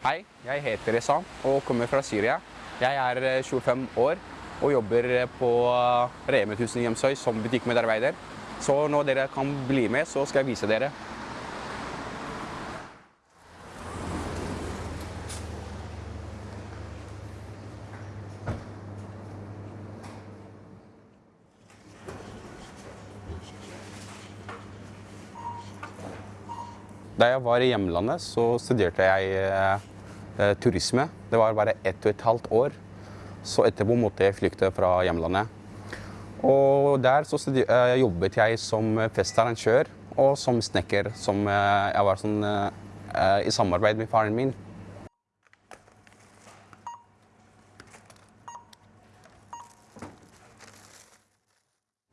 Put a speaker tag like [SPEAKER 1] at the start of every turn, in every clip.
[SPEAKER 1] Hei, jeg heter Esan og kommer fra Syria. Jeg er eh, 25 år og jobber eh, på Reme 1000 i Hjemsøy som butikkmedarbeider. Så når dere kan bli med, så skal jeg vise dere. Da jeg var i hjemlandet, så studerte jeg eh, turisme. Det var bare ett og et halvt år. Så etterpå måtte jeg flykte fra hjemlandet. Og der så eh, jobbet jeg som festarrangør og som snekker. Som eh, jeg var sånn i samarbeid med faren min.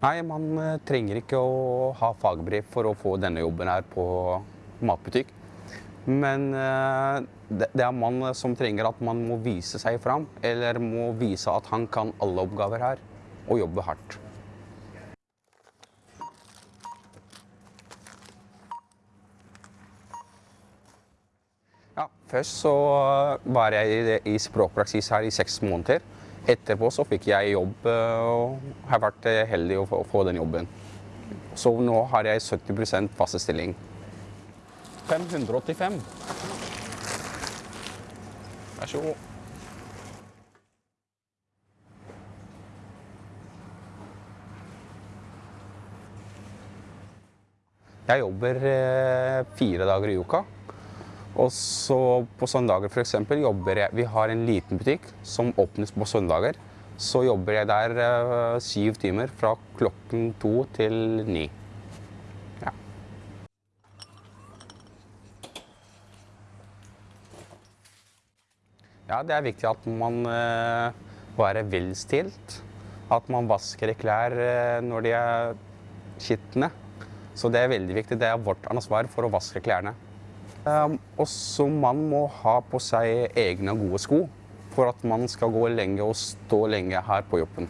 [SPEAKER 1] Nei, man trenger ikke å ha fagbrev for å få denne jobben her på matbutikk. Men eh, det er mann som trenger at man må vise seg fram, eller må vise at han kan alle oppgaver her, og jobbe hardt. Ja, først så var jeg i- språkpraksis her i seks måneder. Etterpå så fikk jeg jobb eh, og har vært eh, heldig å få den jobben. Så nå har jeg 70% fast stilling. 585. Vær så god. Jeg jobber eh, fire dager i uka. Og så på søndager eksempel jobber jeg Vi har en liten butikk som åpnes på søndager. Så jobber jeg der eh, syv timer fra klokken to til ni. Ja, det er viktig at man eh, være velstilt. At man vasker klær eh, når de er skitne. Så det er veldig viktig. Det er vårt ansvar for å vaske klærne. Um, også man må ha på seg egne gode sko for at man skal gå lenge og stå lenge her på jobben.